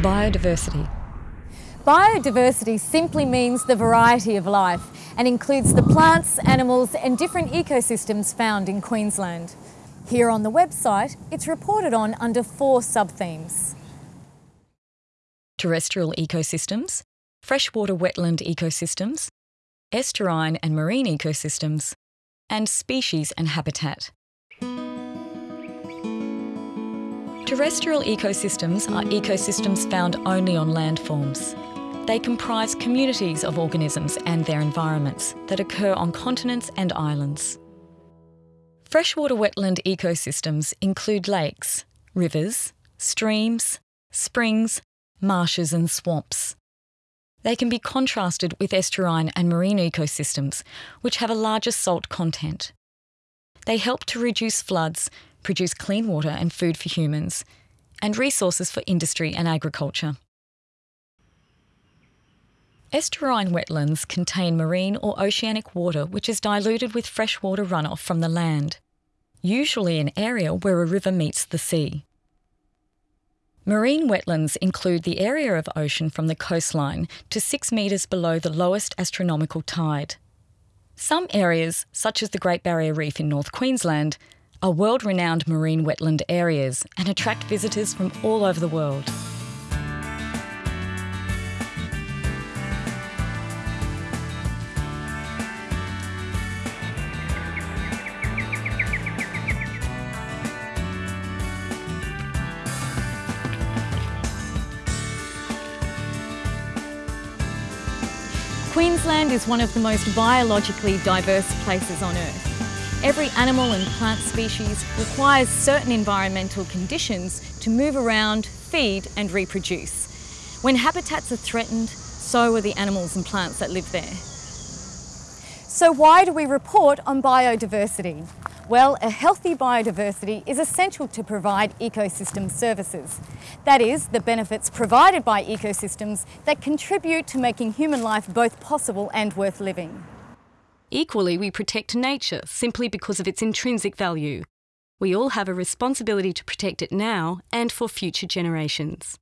Biodiversity. Biodiversity simply means the variety of life and includes the plants, animals and different ecosystems found in Queensland. Here on the website, it's reported on under four sub-themes. Terrestrial ecosystems, freshwater wetland ecosystems, estuarine and marine ecosystems, and species and habitat. Terrestrial ecosystems are ecosystems found only on landforms. They comprise communities of organisms and their environments that occur on continents and islands. Freshwater wetland ecosystems include lakes, rivers, streams, springs, marshes and swamps. They can be contrasted with estuarine and marine ecosystems, which have a larger salt content. They help to reduce floods, produce clean water and food for humans, and resources for industry and agriculture. Estuarine wetlands contain marine or oceanic water which is diluted with freshwater runoff from the land, usually an area where a river meets the sea. Marine wetlands include the area of ocean from the coastline to 6 metres below the lowest astronomical tide. Some areas, such as the Great Barrier Reef in North Queensland, are world renowned marine wetland areas and attract visitors from all over the world. Queensland is one of the most biologically diverse places on Earth. Every animal and plant species requires certain environmental conditions to move around, feed and reproduce. When habitats are threatened, so are the animals and plants that live there. So why do we report on biodiversity? Well, a healthy biodiversity is essential to provide ecosystem services. That is, the benefits provided by ecosystems that contribute to making human life both possible and worth living. Equally, we protect nature simply because of its intrinsic value. We all have a responsibility to protect it now and for future generations.